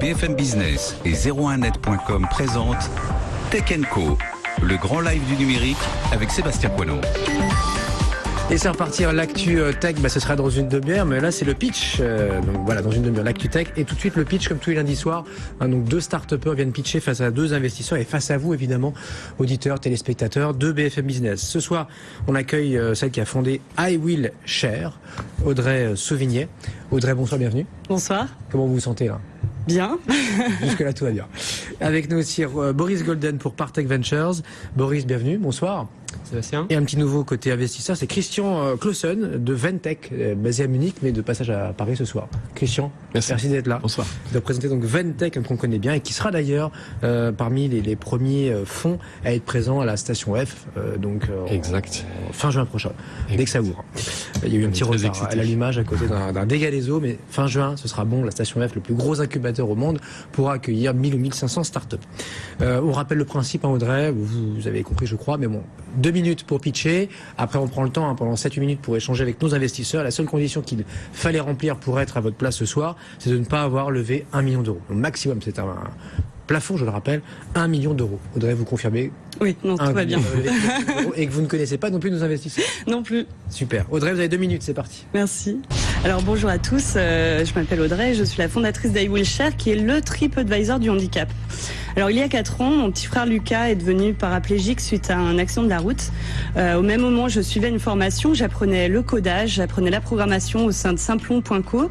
BFM Business et 01net.com présentent Tech Co, le grand live du numérique avec Sébastien Poinon. Et c'est repartir l'actu euh, tech, bah, ce sera dans une demi-heure, mais là c'est le pitch. Euh, donc voilà, dans une demi-heure, l'actu tech. Et tout de suite le pitch comme tous les lundis soirs. Hein, donc deux start viennent pitcher face à deux investisseurs et face à vous évidemment, auditeurs, téléspectateurs de BFM Business. Ce soir, on accueille euh, celle qui a fondé I Will Share, Audrey Sauvignet. Audrey, bonsoir, bienvenue. Bonsoir. Comment vous vous sentez là? Bien. Jusque-là, tout va bien. Avec nous aussi Boris Golden pour Partech Ventures. Boris, bienvenue. Bonsoir. Sébastien. Et un petit nouveau côté investisseur, c'est Christian euh, Clausen de Ventech, euh, basé à Munich, mais de passage à Paris ce soir. Christian, merci, d'être là. Bonsoir. De présenter donc Ventech, qu'on connaît bien, et qui sera d'ailleurs euh, parmi les, premiers fonds à être présent à la station F, donc exact. fin juin prochain, dès que ça ouvre. Il y a eu un petit retard à l'allumage à côté d'un dégât des eaux, mais fin juin, ce sera bon. La station F, le plus gros incubateur au monde, pourra accueillir 1000 ou 1500 startups. on rappelle le principe, hein, Audrey, vous, vous avez compris, je crois, mais bon, 2000 minutes pour pitcher. Après, on prend le temps hein, pendant 7-8 minutes pour échanger avec nos investisseurs. La seule condition qu'il fallait remplir pour être à votre place ce soir, c'est de ne pas avoir levé un million d'euros. Le maximum, c'est un, plafond, je le rappelle, 1 million d'euros. Audrey, vous confirmer Oui, non, tout va bien. Et que vous ne connaissez pas non plus nos investisseurs Non plus. Super. Audrey, vous avez deux minutes, c'est parti. Merci. Alors bonjour à tous, euh, je m'appelle Audrey, je suis la fondatrice d'I qui est le TripAdvisor du handicap. Alors il y a 4 ans, mon petit frère Lucas est devenu paraplégique suite à un accident de la route. Euh, au même moment, je suivais une formation, j'apprenais le codage, j'apprenais la programmation au sein de Simplon.co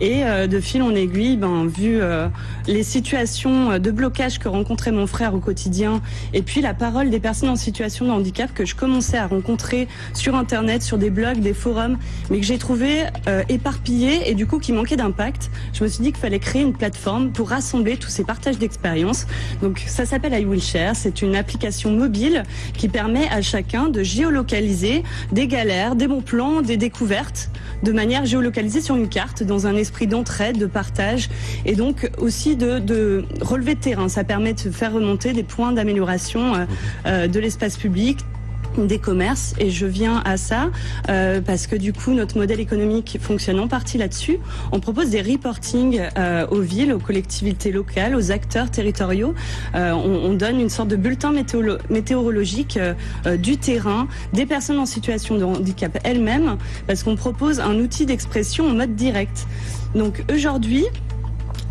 et euh, de fil en aiguille, ben, vu euh, les situations de blocage que rencontrait mon frère au quotidien et puis la parole des personnes en situation de handicap que je commençais à rencontrer sur Internet, sur des blogs, des forums, mais que j'ai trouvé éparpillés et du coup qui manquaient d'impact, je me suis dit qu'il fallait créer une plateforme pour rassembler tous ces partages d'expériences donc ça s'appelle I Will Share, c'est une application mobile qui permet à chacun de géolocaliser des galères, des bons plans, des découvertes de manière géolocalisée sur une carte dans un esprit d'entraide, de partage et donc aussi de, relever de terrain. Ça permet de faire remonter des points d'amélioration euh, euh, de l'espace public, des commerces et je viens à ça euh, parce que du coup notre modèle économique fonctionne en partie là-dessus. On propose des reporting euh, aux villes, aux collectivités locales, aux acteurs territoriaux. Euh, on, on, donne une sorte de bulletin météorologique du terrain, des personnes en situation de handicap elles-mêmes, parce qu'on propose un outil d'expression en mode direct. Donc aujourd'hui,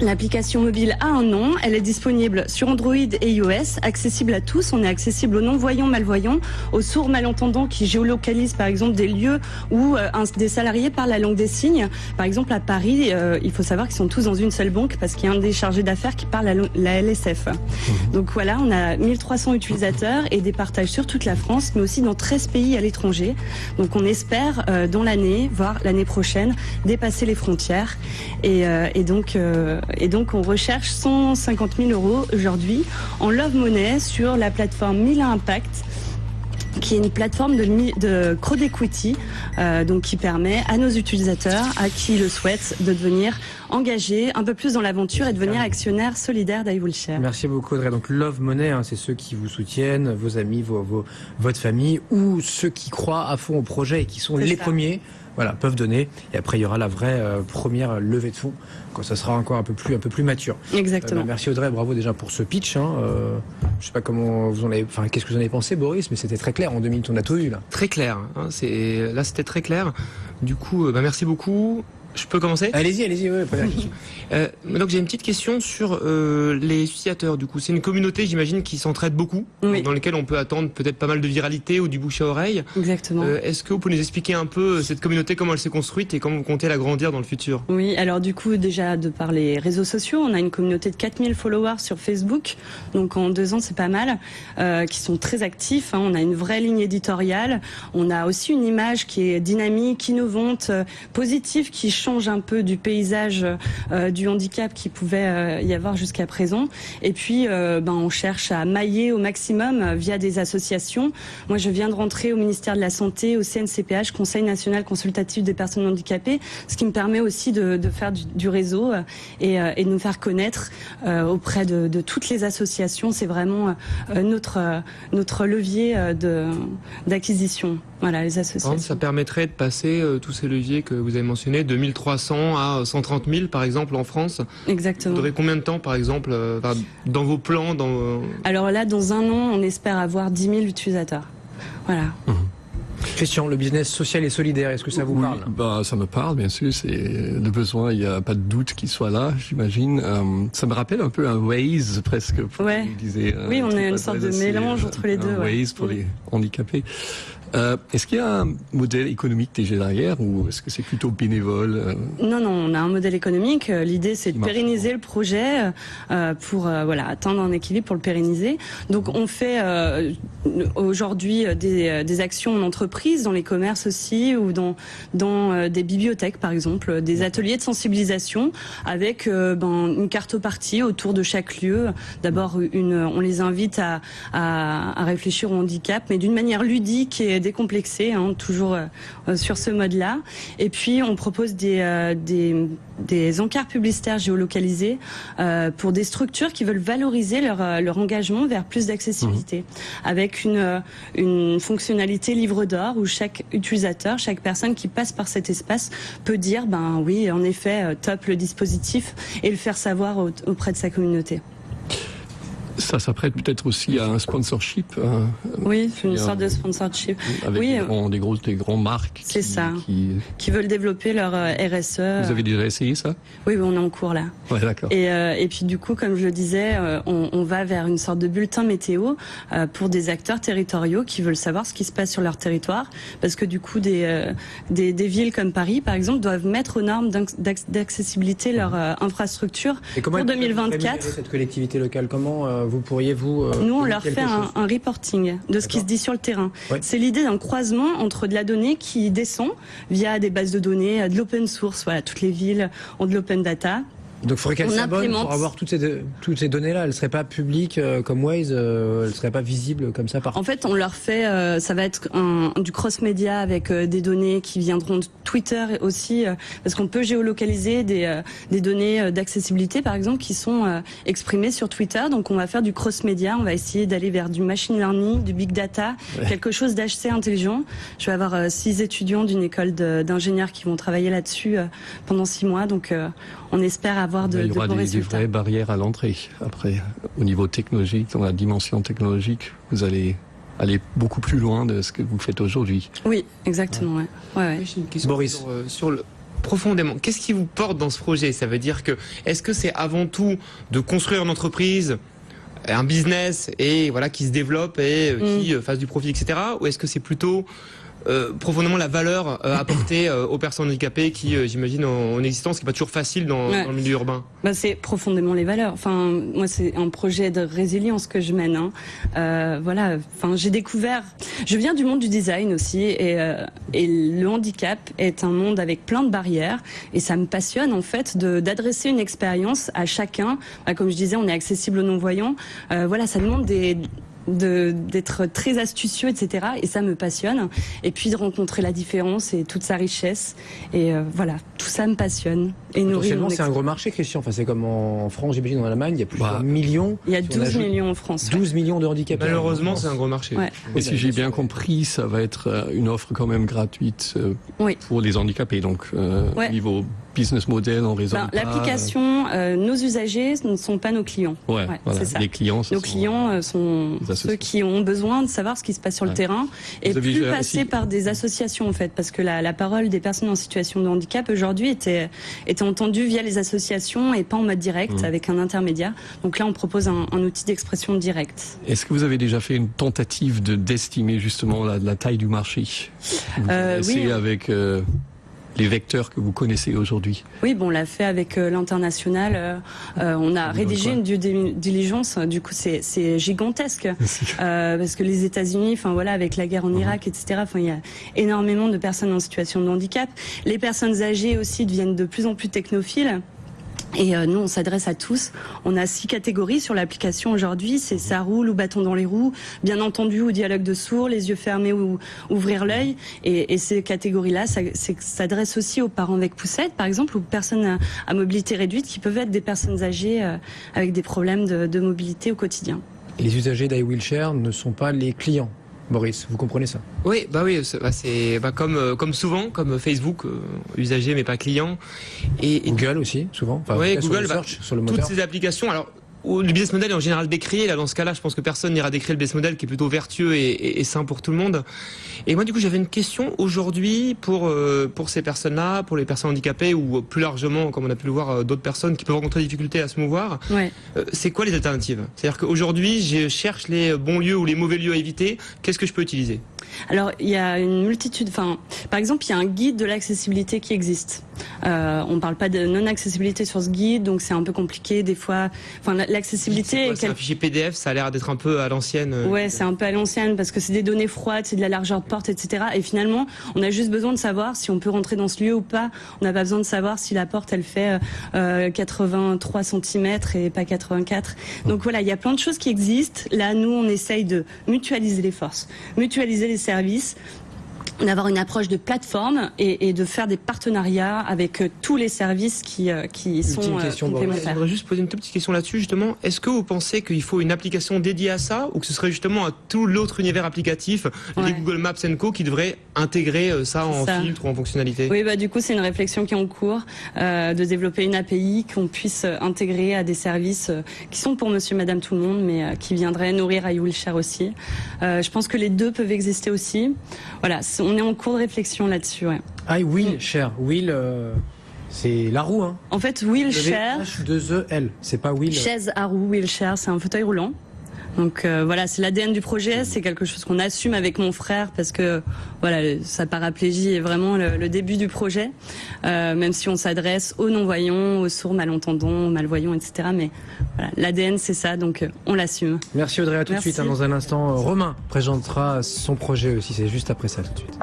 L'application mobile a un nom, elle est disponible sur Android et iOS, accessible à tous. On est accessible aux non-voyants, malvoyants, aux sourds malentendants qui géolocalisent par exemple des lieux où euh, des salariés parlent la langue des signes. Par exemple à Paris, euh, il faut savoir qu'ils sont tous dans une seule banque parce qu'il y a un des chargés d'affaires qui parle la, LSF. Mhm. Donc voilà, on a 1300 utilisateurs et des partages sur toute la France, mais aussi dans 13 pays à l'étranger. Donc on espère euh, dans l'année, voire l'année prochaine, dépasser les frontières. Et, et donc et donc on recherche 150 000 euros aujourd'hui en love money sur la plateforme Mila Impact qui est une plateforme de, de crowd equity, euh, donc qui permet à nos utilisateurs, à qui le souhaitent, de devenir engagés un peu plus dans l'aventure et devenir actionnaire solidaire d'Iwilshare. Merci beaucoup Audrey. Donc Love Money, hein, c'est ceux qui vous soutiennent, vos amis, vos, votre famille, ou ceux qui croient à fond au projet et qui sont les premiers voilà, peuvent donner. Et après, il y aura la vraie euh, première levée de fonds quand ça sera encore un peu plus, un peu plus mature. Exactement. Euh, merci Audrey, bravo déjà pour ce pitch. Hein. Euh, je sais pas comment vous en avez, enfin, qu'est-ce que vous en avez pensé, Boris, mais c'était très clair. En deux minutes, on a tout eu là. Très clair. Hein, c'est là, c'était très clair. Du coup, bah, merci beaucoup. Je peux commencer Allez-y, allez-y, ouais, euh, donc j'ai une petite question sur euh, les utilisateurs. Du coup, c'est une communauté, j'imagine, qui s'entraide beaucoup, dans laquelle on peut attendre peut-être pas mal de viralité ou du bouche à oreille. Exactement. Euh, Est-ce que vous pouvez nous expliquer un peu cette communauté, comment elle s'est construite et comment vous comptez l'agrandir dans le futur? Oui, alors du coup, déjà de par les réseaux sociaux, on a une communauté de 4000 followers sur Facebook, donc en deux ans c'est pas mal, euh, qui sont très actifs. Hein. On a une vraie ligne éditoriale, on a aussi une image qui est dynamique, innovante, positive, qui change un peu du paysage euh, du handicap qui pouvait euh, y avoir jusqu'à présent. Et puis, euh, ben, on cherche à mailler au maximum via des associations. Moi, je viens de rentrer au ministère de la Santé, au CNCPH, Conseil national consultatif des personnes handicapées, ce qui me permet aussi de, de faire du, du réseau et, et, de nous faire connaître auprès de, de, toutes les associations. C'est vraiment notre, notre levier d'acquisition. Voilà, les associations. Ça permettrait de passer tous ces leviers que vous avez mentionnés, 2000 2300 à 130 000 par exemple en France. Exactement. Vous aurez combien de temps par exemple dans vos plans dans... Alors là, dans un an, on espère avoir 10 000 utilisateurs. Voilà. Mmh. Christian, le business social et solidaire, est-ce que ça vous parle? bah, Ça me parle, bien sûr. C'est le besoin, il n'y a pas de doute qu'il soit là, j'imagine. Euh, ça me rappelle un peu un Waze, presque. Ouais. Euh, oui, on est une sorte de mélange entre les deux. Un Waze pour les handicapés. Euh, est-ce qu'il y a un modèle économique déjà derrière ou est-ce que c'est plutôt bénévole euh? Non, non, on a un modèle économique. Euh, l'idée, c'est de pérenniser le projet pour voilà atteindre un équilibre pour le pérenniser. Donc, on fait aujourd'hui des, des, actions en entreprise, dans les commerces aussi, ou dans dans des bibliothèques, par exemple, des ateliers de sensibilisation avec ben, une cartopartie autour de chaque lieu. D'abord, une, on les invite à, à, à réfléchir au handicap, mais d'une manière ludique et décomplexé, hein, toujours euh, sur ce mode-là. Et puis on propose des, euh, des, des, encarts publicitaires géolocalisés euh, pour des structures qui veulent valoriser leur, leur engagement vers plus d'accessibilité, mmh. avec une, une fonctionnalité livre d'or où chaque utilisateur, chaque personne qui passe par cet espace peut dire, ben oui, en effet, top le dispositif et le faire savoir auprès de sa communauté. Ça s'apprête peut-être aussi à un sponsorship. Euh, oui, une sorte de sponsorship. Avec oui, des, grands, des, grosses, des grands marques. C'est ça. Qui... veulent développer leur euh, RSE. Vous avez déjà essayé ça? Oui, on est en cours là. Ouais, d'accord. Et, euh, et puis du coup, comme je le disais, on, on, va vers une sorte de bulletin météo pour des acteurs territoriaux qui veulent savoir ce qui se passe sur leur territoire, parce que du coup, des, des, des villes comme Paris, par exemple, doivent mettre aux normes d'accessibilité leur infrastructure et comment pour 2024. Cette collectivité locale, comment vous pourriez vous euh, Nous, on leur fait un, reporting de ce qui se dit sur le terrain. C'est l'idée d'un croisement entre de la donnée qui descend via des bases de données, de l'open source. Voilà, toutes les villes ont de l'open data donc il faudrait qu'elle s'abonne pour avoir toutes ces, toutes ces données-là. Elles ne seraient pas publiques euh, comme Waze, euh, elles ne seraient pas visibles comme ça par En fait, on leur fait, euh, ça va être un, du cross-média avec des données qui viendront de Twitter aussi, parce qu'on peut géolocaliser des, des données d'accessibilité, par exemple, qui sont exprimées sur Twitter. Donc on va faire du cross-média, on va essayer d'aller vers du machine learning, du big data, quelque chose d'assez intelligent. Je vais avoir six étudiants d'une école d'ingénieurs qui vont travailler là-dessus pendant six mois. Donc on espère avoir de, Il y aura des, vraies barrières à l'entrée. Après, au niveau technologique, dans la dimension technologique, vous allez aller beaucoup plus loin de ce que vous faites aujourd'hui. Oui, exactement. Ouais. Boris. Euh, sur, le profondément. Qu'est-ce qui vous porte dans ce projet? Ça veut dire que est-ce que c'est avant tout de construire une entreprise, un business et voilà qui se développe et euh, qui mm. euh, fasse du profit, etc. Ou est-ce que c'est plutôt euh, profondément la valeur euh, apportée euh, aux personnes handicapées qui, j'imagine, en, existence, qui n'est pas toujours facile dans, le milieu urbain bah, C'est profondément les valeurs. Enfin, moi, c'est un projet de résilience que je mène. Hein. voilà. Enfin, j'ai découvert. Je viens du monde du design aussi, et, et le handicap est un monde avec plein de barrières, et ça me passionne en fait d'adresser une expérience à chacun. Bah, comme je disais, on est accessible aux non-voyants. voilà, ça demande des d'être très astucieux, etc. Et ça me passionne. Et puis de rencontrer la différence et toute sa richesse. Et euh, voilà, tout ça me passionne. Et nourrit c'est un gros marché, Christian. Enfin, c'est comme en France, j'imagine, en Allemagne, il y a plusieurs bah, millions. Il y a 12 millions en France. 12 millions de handicapés. Malheureusement, c'est un gros marché. Et si j'ai bien compris, ça va être euh, une offre quand même gratuite euh, pour les handicapés. Donc, au niveau business model, on raisonne ben, L'application, nos usagers ne sont pas nos clients. Ouais, voilà. ça. Les clients, nos clients sont ceux qui ont besoin de savoir ce qui se passe sur le terrain et plus passer par des associations en fait, parce que la, la parole des personnes en situation de handicap aujourd'hui était, était entendue via les associations et pas en mode direct mmh. avec un intermédiaire. Donc là, on propose un, un outil d'expression directe. Est-ce que vous avez déjà fait une tentative de d'estimer justement la, la, taille du marché? Euh, Oui. Avec euh, les vecteurs que vous connaissez aujourd'hui Oui, bon, on l'a fait avec euh, l'international. Euh, euh, on a rédigé une due diligence. Du coup, c'est gigantesque parce que les États-Unis, enfin voilà, avec la guerre en mhm. Irak, etc. Enfin, il y a énormément de personnes en situation de handicap. Les personnes âgées aussi deviennent de plus en plus technophiles. Et euh, nous, on s'adresse à tous. On a six catégories sur l'application aujourd'hui. C'est ça roule ou bâton dans les roues, bien entendu ou dialogue de sourds, les yeux fermés ou ouvrir l'œil. Et, ces catégories-là s'adressent aussi aux parents avec poussette, par exemple, ou personnes à, mobilité réduite, qui peuvent être des personnes âgées euh, avec des problèmes de, de mobilité au quotidien. Les usagers d'iWheelshare ne sont pas les clients Maurice, vous comprenez ça? Oui, bah oui, c'est bah, bah comme euh, comme souvent, comme Facebook, euh, usager mais pas client. Et, Google aussi, souvent. oui, Google, bah, sur le moteur. toutes ces applications. Alors le business model est en général décrié. Là, dans ce cas-là, je pense que personne n'ira décrire le business model qui est plutôt vertueux et, et, sain pour tout le monde. Et moi, du coup, j'avais une question aujourd'hui pour euh, pour ces personnes-là, pour les personnes handicapées ou plus largement, comme on a pu le voir, euh, d'autres personnes qui peuvent rencontrer des difficultés à se mouvoir. Ouais. Euh, c'est quoi les alternatives? C'est-à-dire qu'aujourd'hui, je cherche les bons lieux ou les mauvais lieux à éviter. Qu'est-ce que je peux utiliser? Alors, il y a une multitude. Enfin, par exemple, il y a un guide de l'accessibilité qui existe. Euh, on parle pas de non-accessibilité sur ce guide, donc c'est un peu compliqué des fois. Enfin, l'accessibilité. C'est un fichier PDF. Ça a l'air d'être un peu à l'ancienne. Euh. Ouais, c'est un peu à l'ancienne parce que c'est des données froides, c'est de la largeur de porte, etc. Et finalement, on a juste besoin de savoir si on peut rentrer dans ce lieu ou pas. On n'a pas besoin de savoir si la porte elle fait euh, 83 cm et pas 84. Donc voilà, il y a plein de choses qui existent. Là, nous, on essaye de mutualiser les forces, mutualiser les services d'avoir une approche de plateforme et, et, de faire des partenariats avec euh, tous les services qui, euh, qui sont euh, question, complémentaires. Je voudrais juste poser une toute petite question là-dessus, justement. Est-ce que vous pensez qu'il faut une application dédiée à ça ou que ce serait justement à tout l'autre univers applicatif, les Google Maps Co, qui devrait intégrer ça en filtre ou en fonctionnalité? Oui, bah, du coup, c'est une réflexion qui est en cours euh, de développer une API qu'on puisse intégrer à des services qui sont pour monsieur, madame, tout le monde, mais qui viendraient nourrir iWillshare aussi. je pense que les deux peuvent exister aussi. Voilà, on est en cours de réflexion là-dessus. Ouais. I will share. Will, euh, c'est la roue. Hein. En fait, will share. H2E-L. C'est pas will. Chaise à roue, will share. C'est un fauteuil roulant. Donc euh, voilà, c'est l'ADN du projet, c'est quelque chose qu'on assume avec mon frère parce que voilà, sa paraplégie est vraiment le, début du projet, euh, même si on s'adresse aux non-voyants, aux sourds, malentendants, malvoyants, etc. Mais voilà, l'ADN c'est ça, donc euh, on l'assume. Merci Audrey, à tout de suite. Hein, dans un instant, Romain présentera son projet aussi, c'est juste après ça tout de suite.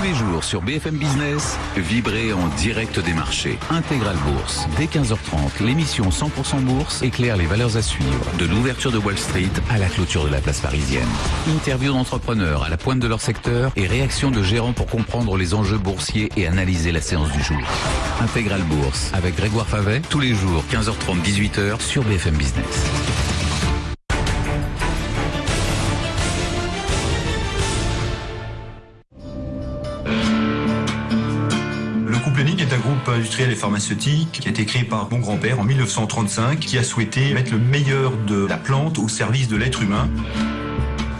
Tous les jours sur BFM Business, vibrez en direct des marchés. Intégral Bourse. Dès 15h30, l'émission 100% Bourse éclaire les valeurs à suivre. De l'ouverture de Wall Street à la clôture de la place parisienne. Interview d'entrepreneurs à la pointe de leur secteur et réaction de gérants pour comprendre les enjeux boursiers et analyser la séance du jour. Intégral Bourse avec Grégoire Favet, tous les jours 15h30, 18h sur BFM Business. Industriel et pharmaceutique qui a été créé par mon grand-père en 1935, qui a souhaité mettre le meilleur de la plante au service de l'être humain.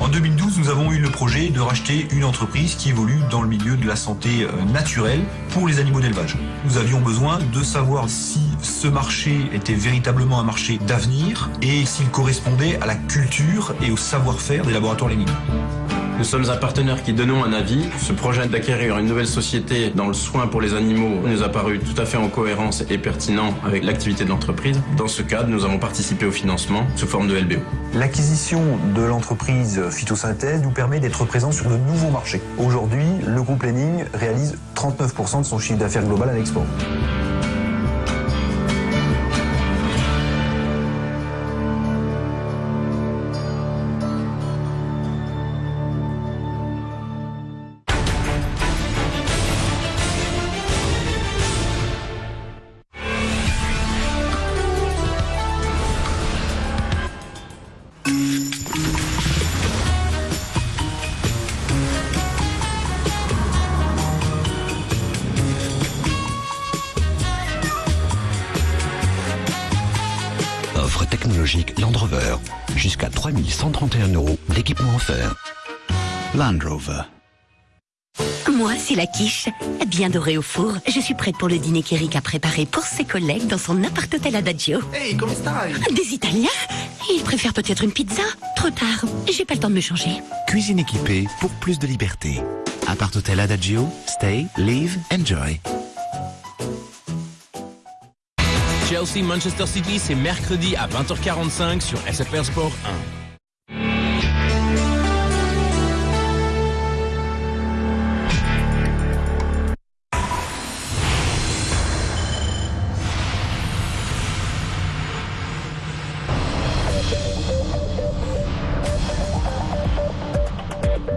En 2012, nous avons eu le projet de racheter une entreprise qui évolue dans le milieu de la santé euh, naturelle pour les animaux d'élevage. Nous avions besoin de savoir si ce marché était véritablement un marché d'avenir et s'il correspondait à la culture et au savoir-faire des laboratoires Lénine. Nous sommes un partenaire qui donnons un avis. Ce projet d'acquérir une nouvelle société dans le soin pour les animaux nous a paru tout à fait en cohérence et pertinent avec l'activité de l'entreprise. Dans ce cadre, nous avons participé au financement sous forme de LBO. L'acquisition de l'entreprise Phytosynthèse nous permet d'être présents sur de nouveaux marchés. Aujourd'hui, le groupe Lening réalise 39% de son chiffre d'affaires global à l'export. Land Rover. Jusqu'à 3131 euros d'équipement offert. Land Rover. Moi, c'est la quiche, bien dorée au four. Je suis prête pour le dîner qu'Eric a préparé pour ses collègues dans son appart-hôtel Adagio. Hey, comment Des Italiens? Ils préfèrent peut-être une pizza Trop tard, j'ai pas le temps de me changer. Cuisine équipée pour plus de liberté. Appart-hôtel Adagio, stay, live, enjoy. Chelsea Manchester City, c'est mercredi à 20h45 sur SFR Sport 1.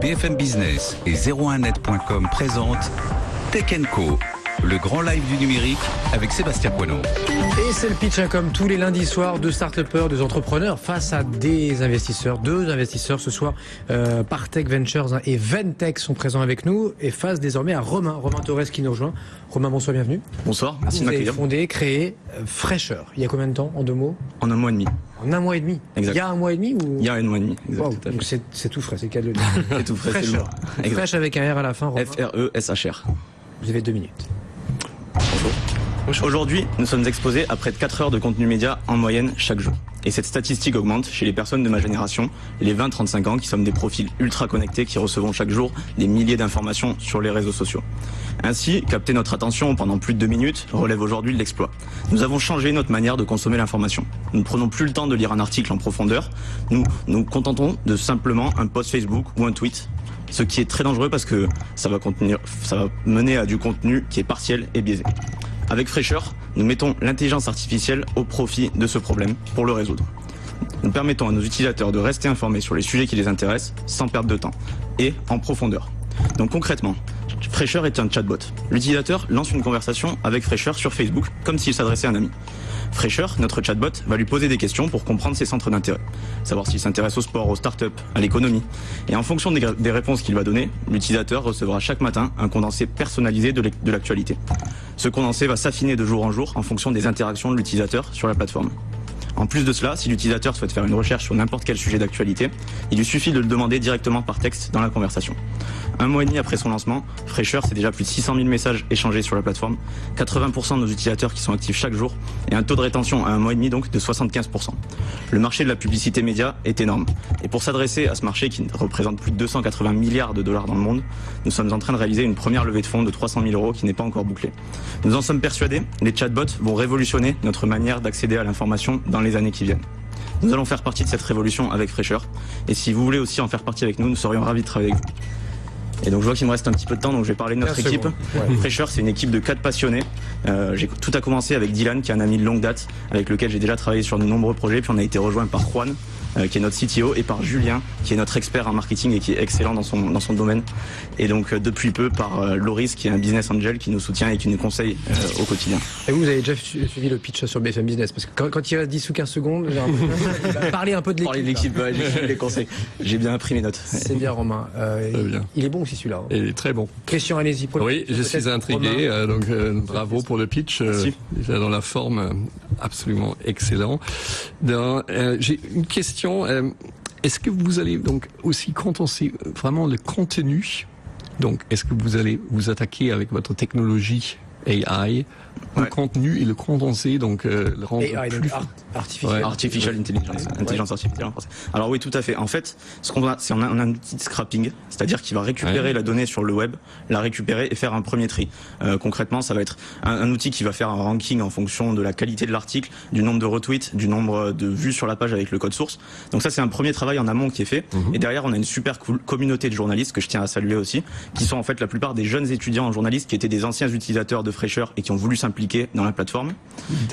BFM Business et 01net.com présentent Tech Co le grand live du numérique avec Sébastien Poinon. Et c'est le pitch hein, comme tous les lundis soirs de start-upers, de entrepreneurs face à des investisseurs. Deux investisseurs ce soir, euh, Partech Ventures hein, et Ventech sont présents avec nous et face désormais à Romain, Romain Torres qui nous rejoint. Romain, bonsoir, bienvenue. Bonsoir, merci de Vous avez fondé, créé euh, Fraîcheur. Il y a combien de temps, en deux mots? En un mois et demi. En un mois et demi. Exact. Il y a un mois et demi ou? Il y a un mois et demi. exact, Wow, donc c'est tout frais, c'est le cas de le dire. C'est tout frais, c'est Fraîcheur. Fraîche avec un R à la fin, Romain. F-R-E-S-H-R. Vous avez deux minutes. Aujourd'hui, nous sommes exposés à près de 4 heures de contenu média en moyenne chaque jour. Et cette statistique augmente chez les personnes de ma génération, les 20-35 ans, qui sommes des profils ultra connectés qui recevons chaque jour des milliers d'informations sur les réseaux sociaux. Ainsi, capter notre attention pendant plus de deux minutes relève aujourd'hui de l'exploit. Nous avons changé notre manière de consommer l'information. Nous ne prenons plus le temps de lire un article en profondeur. Nous nous contentons de simplement un post Facebook ou un tweet. Ce qui est très dangereux parce que ça va, contenir, ça va mener à du contenu qui est partiel et biaisé. Avec Fraîcheur, nous mettons l'intelligence artificielle au profit de ce problème pour le résoudre. Nous permettons à nos utilisateurs de rester informés sur les sujets qui les intéressent sans perdre de temps et en profondeur. Donc concrètement, Fraîcheur est un chatbot. L'utilisateur lance une conversation avec Fraîcheur sur Facebook comme s'il s'adressait à un ami. Fraîcheur, notre chatbot, va lui poser des questions pour comprendre ses centres d'intérêt. Savoir s'il s'intéresse au sport, aux startups, à l'économie. Et en fonction des, des réponses qu'il va donner, l'utilisateur recevra chaque matin un condensé personnalisé de l'actualité. Ce condensé va s'affiner de jour en jour en fonction des interactions de l'utilisateur sur la plateforme. En plus de cela, si l'utilisateur souhaite faire une recherche sur n'importe quel sujet d'actualité, il lui suffit de le demander directement par texte dans la conversation. Un mois et demi après son lancement, Fraîcheur, c'est déjà plus de 600 000 messages échangés sur la plateforme, 80% de nos utilisateurs qui sont actifs chaque jour, et un taux de rétention à un mois et demi donc de 75%. Le marché de la publicité média est énorme. Et pour s'adresser à ce marché qui représente plus de 280 milliards de dollars dans le monde, nous sommes en train de réaliser une première levée de fonds de 300 000 euros qui n'est pas encore bouclée. Nous en sommes persuadés, les chatbots vont révolutionner notre manière d'accéder à l'information dans les années qui viennent. Nous allons faire partie de cette révolution avec Fraîcheur. Et si vous voulez aussi en faire partie avec nous, nous serions ravis de travailler avec vous. Et donc je vois qu'il me reste un petit peu de temps, donc je vais parler de notre 15 équipe. ouais. Fraîcheur, c'est une équipe de quatre passionnés. Euh, j'ai- tout a commencé avec Dylan, qui est un ami de longue date, avec lequel j'ai déjà travaillé sur de nombreux projets. Puis on a été rejoint par Juan, qui est notre CTO, et par Julien, qui est notre expert en marketing et qui est excellent dans son, dans son domaine. Et donc euh, depuis peu par euh, Loris, qui est un business angel, qui nous soutient et qui nous conseille euh, au quotidien. Et vous, vous avez déjà su- suivi le pitch sur BFM Business Parce que quand, quand il reste 10 ou 15 secondes, parler un peu de l'équipe. Parler de l'équipe, ouais, j'ai les conseils. J'ai bien appris mes notes. C'est bien, Romain. Euh, Très bien. Il est bon aussi celui-là. hein. Et très bon. Christian, allez-y. Oui, je suis intrigué, euh, donc euh, bravo pour le pitch. euh, Merci. déjà dans la forme, euh, absolument excellent. Euh, J'ai une question. Euh, est-ce que vous allez donc aussi condenser vraiment le contenu? Donc, est-ce que vous allez vous attaquer avec votre technologie AI Ouais. contenu et le condenser, donc euh, le rendre AI, plus art- artificiel. Ouais. Artificial intelligence, intelligence artificielle en français. Alors oui, tout à fait. En fait, ce qu'on a, c'est on a, un outil de scrapping, c'est-à-dire qu'il va récupérer Ouais. la donnée sur le web, la récupérer et faire un premier tri. Euh, concrètement, ça va être un, un outil qui va faire un ranking en fonction de la qualité de l'article, du nombre de retweets, du nombre de vues sur la page avec le code source. Donc ça, c'est un premier travail en amont qui est fait. Mhm. Et derrière, on a une super cool communauté de journalistes que je tiens à saluer aussi, qui sont en fait la plupart des jeunes étudiants en journalisme qui étaient des anciens utilisateurs de fraîcheur et qui ont voulu s'impliquer dans la plateforme.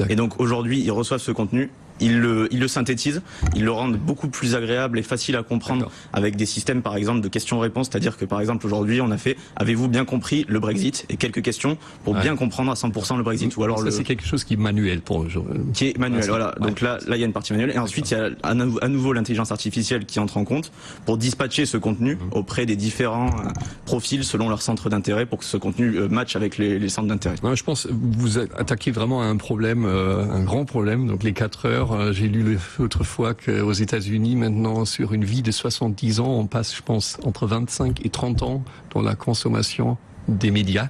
Et donc aujourd'hui, ils reçoivent ce contenu, ils le, ils le synthétisent, ils le rendent beaucoup plus agréable et facile à comprendre avec des systèmes par exemple de questions-réponses, c'est-à-dire que par exemple aujourd'hui on a fait avez-vous bien compris le Brexit? Et quelques questions pour Ouais. bien comprendre à 100% le Brexit ou alors ça le c'est quelque chose qui est manuel pour jour. qui est manuel. Voilà. ouais. Donc là, là, il y a une partie manuelle. Et ensuite, il y a à nou- à nouveau l'intelligence artificielle qui entre en compte pour dispatcher ce contenu Mhm. auprès des différents euh, profils selon leur centre d'intérêt pour que ce contenu euh, matche avec les, les centres d'intérêt. Je pense que vous attaquez vraiment à un problème, euh, un grand problème. Donc les 4 heures, euh, j'ai lu l'autre fois qu'aux États-Unis, maintenant, sur une vie de 70 ans, on passe, je pense, entre 25 et 30 ans dans la consommation des médias.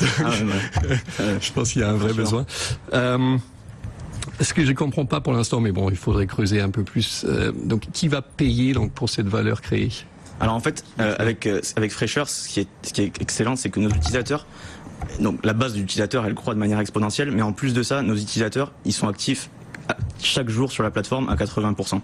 Ah, ouais, ouais. Je pense qu'il y a un vrai besoin. Euh, ce que je comprends pas pour l'instant, mais bon, il faudrait creuser un peu plus. Euh, donc, qui va payer donc pour cette valeur créée? Alors en fait, euh, avec avec ce qui est ce qui est excellent, c'est que nos utilisateurs, donc la base de l'utilisateur, elle croît de manière exponentielle, mais en plus de ça, nos utilisateurs, ils sont actifs chaque jour sur la plateforme à 80%.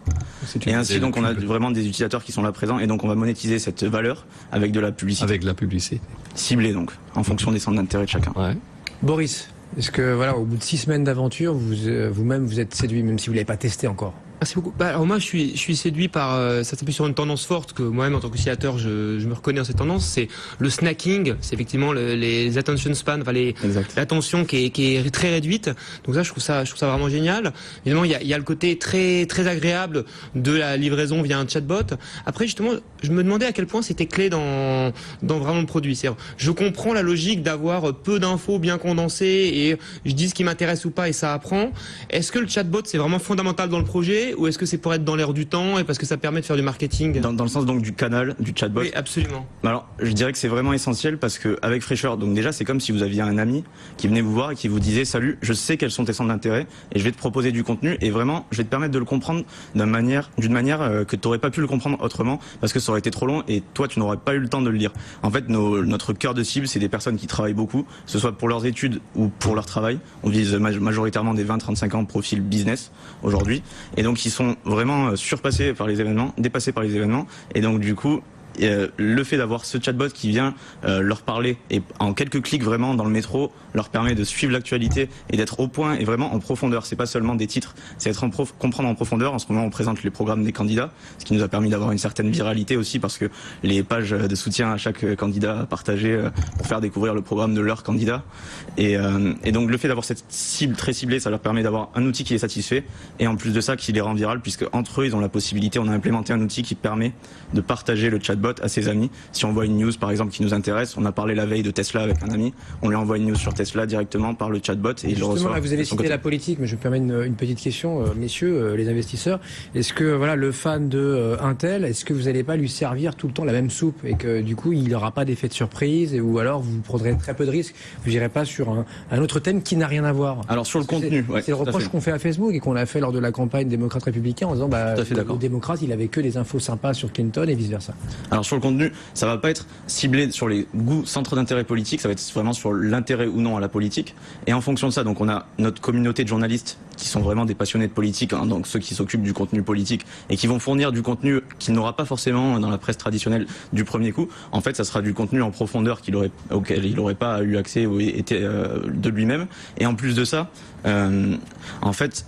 C'est une Et ainsi donc on a vraiment des utilisateurs qui sont là présents et donc on va monétiser cette valeur avec de la publicité avec la publicité. ciblée donc en fonction des centres d'intérêt de chacun. Ouais. Boris, est-ce que voilà, au bout de six semaines d'aventure, vous euh, vous-même vous êtes séduit, même si vous l'avez pas testé encore? Merci beaucoup. Bah, alors moi, je suis, je suis séduit par, euh, ça s'appuie sur une tendance forte que moi-même, en tant qu'utilisateur, je, je me reconnais dans cette tendance. C'est le snacking. C'est effectivement le- les attention span, enfin les, l'attention qui est, qui est très réduite. Donc ça, je trouve ça, je trouve ça vraiment génial. Évidemment, il y a, il y a le côté très, très agréable de la livraison via un chatbot. Après, justement, je me demandais à quel point c'était clé dans, dans vraiment le produit. C'est, je comprends la logique d'avoir peu d'infos bien condensées et je dis ce qui m'intéresse ou pas et ça apprend. Est-ce que le chatbot c'est vraiment fondamental dans le projet ou est-ce que c'est pour être dans l'air du temps et parce que ça permet de faire du marketing? Dans, dans le sens donc du canal, du chatbot. Oui, absolument. Alors, je dirais que c'est vraiment essentiel parce que avec Fraîcheur, donc déjà, c'est comme si vous aviez un ami qui venait vous voir et qui vous disait "Salut, je sais quels sont tes centres d'intérêt et je vais te proposer du contenu et vraiment, je vais te permettre de le comprendre d'une manière, d'une manière euh, que tu n'aurais pas pu le comprendre autrement parce que ça aurait été trop long et toi, tu n'aurais pas eu le temps de le lire." En fait, nos- notre cœur de cible, c'est des personnes qui travaillent beaucoup, que ce soit pour leurs études ou pour leur travail. On vise maj- majoritairement des 20-35 ans profil business aujourd'hui et donc ils sont vraiment euh, surpassés par les événements, dépassés par les événements. Et donc du coup euh, le fait d'avoir ce chatbot qui vient euh, leur parler et en quelques clics vraiment dans le métro leur permet de suivre l'actualité et d'être au point et vraiment en profondeur. C'est pas seulement des titres, c'est être comprendre en profondeur. En ce moment, on présente les programmes des candidats, ce qui nous a permis d'avoir une certaine viralité aussi parce que les pages de soutien à chaque candidat partagées euh, pour faire découvrir le programme de leur candidat. Et, donc le fait d'avoir cette cible très ciblée, ça leur permet d'avoir un outil qui les satisfait et en plus de ça qui les rend viral puisque entre eux ils ont la possibilité, on a implémenté un outil qui permet de partager le chatbot à ses amis. Si on voit une news par exemple qui nous intéresse, on a parlé la veille de Tesla avec un ami, on lui envoie une news sur Tesla directement par le chatbot et il le Justement, reçoit. là, vous avez cité côté. la politique, mais je me permets une, une petite question, euh, messieurs, euh, les investisseurs. Est-ce que voilà, le fan de euh, Intel, est-ce que vous n'allez pas lui servir tout le temps la même soupe et que du coup, il n'aura pas d'effet de surprise et, ou alors vous prendrez très peu de risques, vous n'irez pas sur un, un autre thème qui n'a rien à voir Alors sur le Parce contenu, c'est ouais, c'est le reproche qu'on fait à Facebook et qu'on a fait lors de la campagne démocrate républicain en disant bah, le démocrate, il avait que des infos sympas sur Clinton et vice versa. Alors sur le contenu, ça va pas être ciblé sur les goûts, centres d'intérêt politique, ça va être vraiment sur l'intérêt ou non à la politique. Et en fonction de ça, donc on a notre communauté de journalistes qui sont vraiment des passionnés de politique, hein, donc ceux qui s'occupent du contenu politique et qui vont fournir du contenu qu'il n'aura pas forcément dans la presse traditionnelle du premier coup. En fait, ça sera du contenu en profondeur aurait, auquel il n'aurait pas eu accès ou euh, de lui-même. Et en plus de ça, euh, en fait,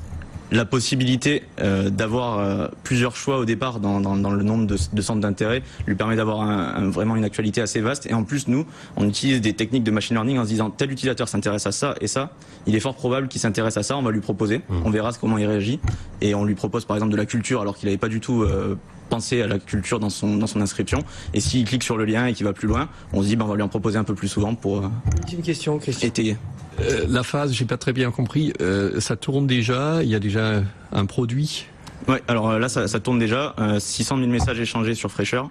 la possibilité euh, d'avoir euh, plusieurs choix au départ dans, dans, dans le nombre de, de centres d'intérêt lui permet d'avoir un- un- vraiment une actualité assez vaste. Et en plus, nous, on utilise des techniques de machine learning en se disant tel utilisateur s'intéresse à ça et ça. Il est fort probable qu'il s'intéresse à ça. On va lui proposer. On verra comment il réagit. Et on lui propose par exemple de la culture alors qu'il n'avait pas du tout euh, pensé à la culture dans son, dans son inscription. Et s'il clique sur le lien et qu'il va plus loin, on se dit ben, on va lui en proposer un peu plus souvent pour euh, Une question, Christian. étayer. Euh, la phase, j'ai pas très bien compris. Euh, ça tourne déjà. Il y a déjà un produit? Ouais, alors là ça, ça tourne déjà, euh, 600 000 messages échangés sur Fraîcheur.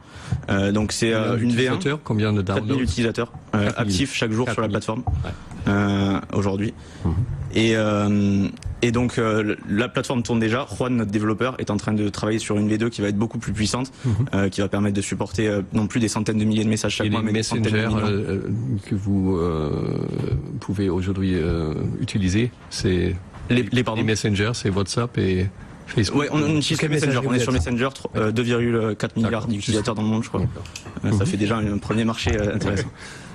Euh, donc c'est euh, une V1, Utilisateur, Combien de 4000 downloads? utilisateurs euh, 4000. actifs chaque jour sur la 4000. plateforme euh, aujourd'hui. Et, euh, et donc euh, la plateforme tourne déjà. Juan, notre développeur, est en train de travailler sur une V2 qui va être beaucoup plus puissante, euh, qui va permettre de supporter euh, non plus des centaines de milliers de messages chaque Et mois, les mais des centaines de euh, euh, que vous euh, pouvez aujourd'hui euh, utiliser, c'est les, les, les messengers, c'est WhatsApp et Facebook. Ouais, on, on utilise Messenger. On est sur Messenger, tro- euh, 2,4 milliards d'utilisateurs dans le monde, je crois. Ça fait déjà un premier marché intéressant.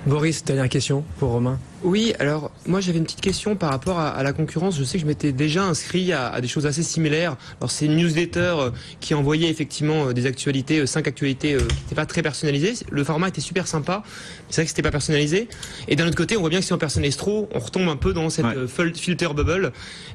Boris, dernière question pour Romain. Oui, alors moi j'avais une petite question par rapport à, à la concurrence. Je sais que je m'étais déjà inscrit à, à des choses assez similaires. Alors c'est une newsletter euh, qui envoyait effectivement euh, des actualités, euh, cinq actualités euh, qui n'étaient pas très personnalisées. Le format était super sympa, mais c'est vrai que c'était pas personnalisé. Et d'un autre côté, on voit bien que si on personnalise trop, on retombe un peu dans cette Ouais. euh, filter bubble.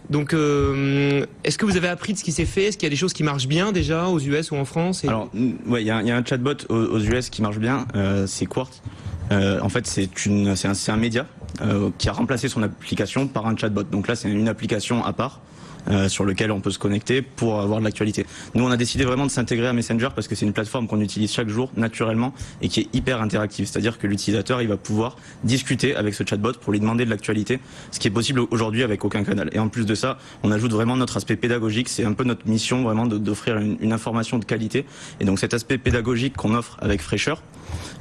Donc euh, est-ce que vous avez appris de ce qui s'est fait? Est-ce qu'il y a des choses qui marchent bien déjà aux US ou en France? Et- Alors, ouais, il y, a un- il y a un chatbot aux, aux US qui marche bien, euh, c'est Quartz. Euh, en fait, c'est une, c'est un, un média euh, qui a remplacé son application par un chatbot. Donc là, c'est une application à part. Euh, sur lequel on peut se connecter pour avoir de l'actualité. Nous, on a décidé vraiment de s'intégrer à Messenger parce que c'est une plateforme qu'on utilise chaque jour naturellement et qui est hyper interactive. C'est-à-dire que l'utilisateur, il va pouvoir discuter avec ce chatbot pour lui demander de l'actualité, ce qui est possible aujourd'hui avec aucun canal. Et en plus de ça, on ajoute vraiment notre aspect pédagogique. C'est un peu notre mission vraiment d'offrir une, une information de qualité. Et donc cet aspect pédagogique qu'on offre avec Fraîcheur,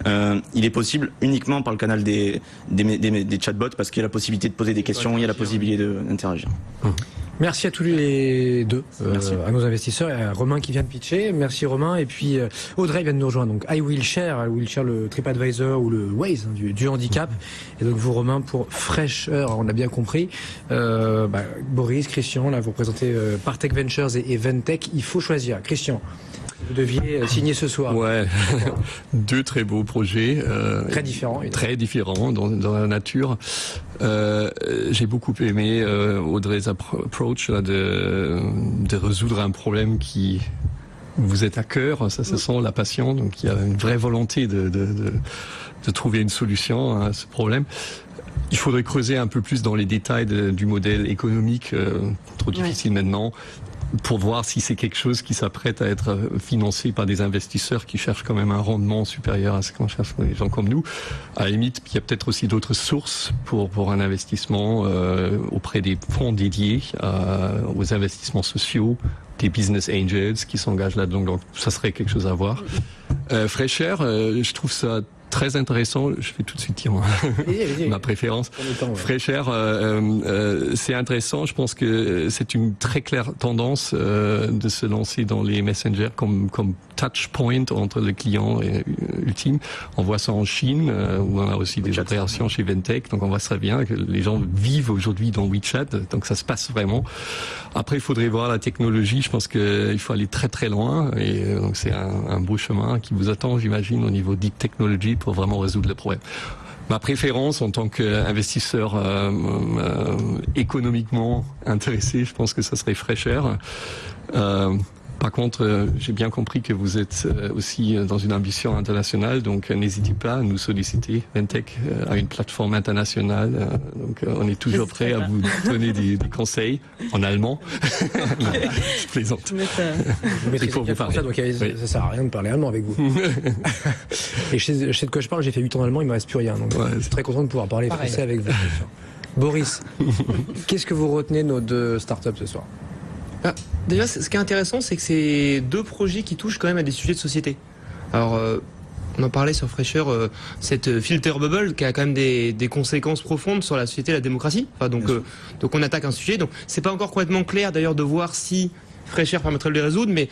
euh, il est possible uniquement par le canal des, des, des, des chatbots parce qu'il y a la possibilité de poser des questions, il y a la possibilité d'interagir. Merci à tous les deux, euh, à nos investisseurs et à Romain qui vient de pitcher. Merci Romain. Et puis euh, Audrey vient de nous rejoindre. Donc I Will Share, I Will Share le TripAdvisor ou le Waze hein, du, handicap. Et donc vous Romain pour fraîcheur, on a bien compris. Euh, bah, Boris, Christian, là vous présentez euh, Partech Ventures et, et Ventech. Il faut choisir. Christian. Vous deviez signer ce soir. Ouais, deux très beaux projets. Euh, très différents. Très différents dans, dans la nature. Euh, J'ai beaucoup aimé euh, Audrey's approach là, de, de résoudre un problème qui vous est à cœur. Ça, ce sent la passion. Donc, il y a une vraie volonté de, de, de, de trouver une solution à ce problème. Il faudrait creuser un peu plus dans les détails de, du modèle économique, euh, trop difficile maintenant pour voir si c'est quelque chose qui s'apprête à être financé par des investisseurs qui cherchent quand même un rendement supérieur à ce qu'on cherche les gens comme nous. À la limite, il y a peut-être aussi d'autres sources pour, pour un investissement euh, auprès des fonds dédiés euh, aux investissements sociaux, des business angels qui s'engagent là-dedans. Donc, ça serait quelque chose à voir. Euh, Fraîcheur, euh, je trouve ça très intéressant. Je vais tout de suite dire ma, préférence. Fraîcheur, euh, euh, c'est intéressant. Je pense que c'est une très claire tendance euh, de se lancer dans les messengers comme comme touch point entre le client et ultime. On voit ça en Chine où on a aussi des opérations chez Ventech. Donc on voit très bien que les gens vivent aujourd'hui dans WeChat. Donc ça se passe vraiment. Après, il faudrait voir la technologie. Je pense qu'il faut aller très très loin et donc c'est un, un beau chemin qui vous attend, j'imagine, au niveau deep technology pour vraiment résoudre le problème. Ma préférence en tant qu'investisseur euh, euh, économiquement intéressé, je pense que ça serait Fraîcheur. Euh, par contre, euh, j'ai bien compris que vous êtes euh, aussi dans une ambition internationale, donc euh, n'hésitez pas à nous solliciter. Ventech a une plateforme internationale, donc on est toujours prêt à vous donner des, des conseils en allemand. je plaisante. Vous mettez pour vous parler. Ça, donc oui. ça sert à rien de parler allemand avec vous. Et je sais, je sais de quoi je parle, j'ai fait 8 ans d'allemand, il me reste plus rien. Donc ouais, je suis très content de pouvoir parler Pareil. français avec vous. Boris, qu'est-ce que vous retenez de nos deux startups ce soir? Ah, déjà, ce qui est intéressant, c'est que c'est deux projets qui touchent quand même à des sujets de société. Alors, euh, on en parlait sur Fraîcheur, euh, cette filter bubble qui a quand même des, des, conséquences profondes sur la société et la démocratie. Enfin, donc, euh, donc on attaque un sujet. Donc, c'est pas encore complètement clair d'ailleurs de voir si Fraîcheur permettrait de les résoudre, mais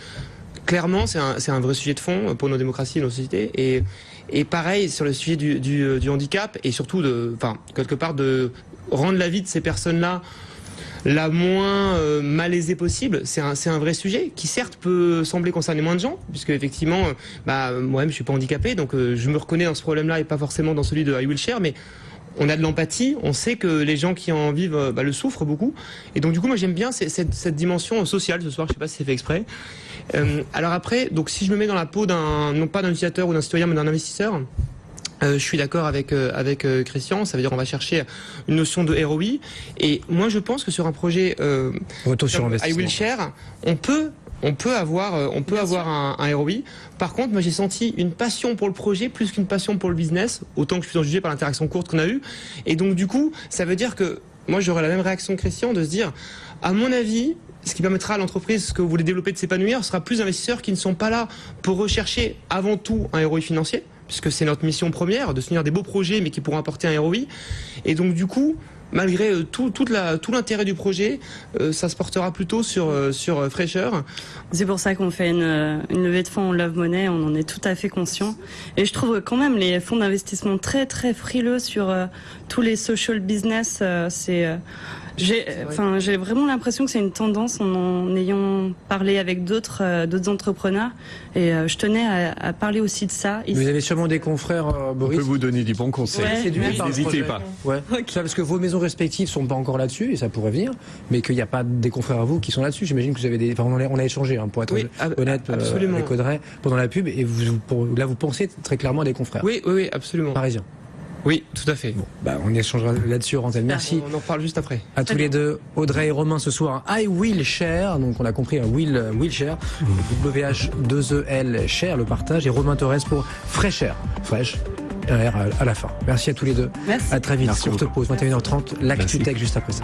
clairement, c'est un, un, vrai sujet de fond pour nos démocraties et nos sociétés. Et, et pareil sur le sujet du, du, du handicap et surtout de, enfin, quelque part de rendre la vie de ces personnes-là la moins euh, malaisée possible. C'est un, un, vrai sujet qui certes peut sembler concerner moins de gens, puisque effectivement, euh, bah, moi-même je suis pas handicapé, donc euh, je me reconnais dans ce problème-là et pas forcément dans celui de I Will Share, mais on a de l'empathie, on sait que les gens qui en vivent bah, le souffrent beaucoup. Et donc du coup, moi j'aime bien cette, dimension sociale ce soir, je sais pas si c'est fait exprès. Alors après, donc si je me mets dans la peau d'un, non pas d'un utilisateur ou d'un citoyen, mais d'un investisseur, euh, je suis d'accord avec euh, avec euh, Christian. Ça veut dire on va chercher une notion de ROI. Et moi, je pense que sur un projet euh, Retour sur I Will Share, on peut on peut avoir on peut Bien avoir un, un, ROI. Par contre, moi j'ai senti une passion pour le projet plus qu'une passion pour le business. Autant que je suis en jugé par l'interaction courte qu'on a eue. Et donc du coup, ça veut dire que moi j'aurais la même réaction que Christian de se dire, à mon avis, ce qui permettra à l'entreprise que vous voulez développer de s'épanouir sera plus d'investisseurs qui ne sont pas là pour rechercher avant tout un ROI financier puisque c'est notre mission première, de soutenir des beaux projets, mais qui pourront apporter un ROI. Et donc, du coup, malgré euh, tout, l'intérêt du projet, euh, ça se portera plutôt sur, euh, fraîcheur. C'est pour ça qu'on fait une, une levée de fonds en Love Money, on en est tout à fait conscient. Et je trouve quand même les fonds d'investissement très très frileux sur tous les social business. c'est j'ai, enfin, j'ai vraiment l'impression que c'est une tendance en, en ayant parlé avec d'autres, euh, d'autres entrepreneurs. Et euh, je tenais à, à, parler aussi de ça. Vous avez sûrement des confrères, euh, Boris. On peut vous donner des bons conseils. Ouais, N'hésitez pas. Ouais. Okay. Ça, parce que vos maisons respectives sont pas encore là-dessus et ça pourrait venir, mais qu'il n'y a pas des confrères à vous qui sont là-dessus. J'imagine que vous avez des. Enfin, on a, on a échangé hein, pour être oui, honnête absolument. avec Audrey pendant la pub et vous, pour, là vous pensez très clairement à des confrères. Oui, oui, oui absolument. Parisiens. Oui, tout à fait. Bon, bah, on échangera là-dessus, Rantel. Merci. On en parle juste après. À tous les deux, Audrey et Romain ce soir. I will share. Donc, on a compris un will, will share. WH2EL share, le partage. Et Romain Torres pour fraîcheur. Fraîche. Un R à la fin. Merci à tous les deux. Merci. À très vite. Merci Courte pause, 21h30. L'actu tech juste après ça.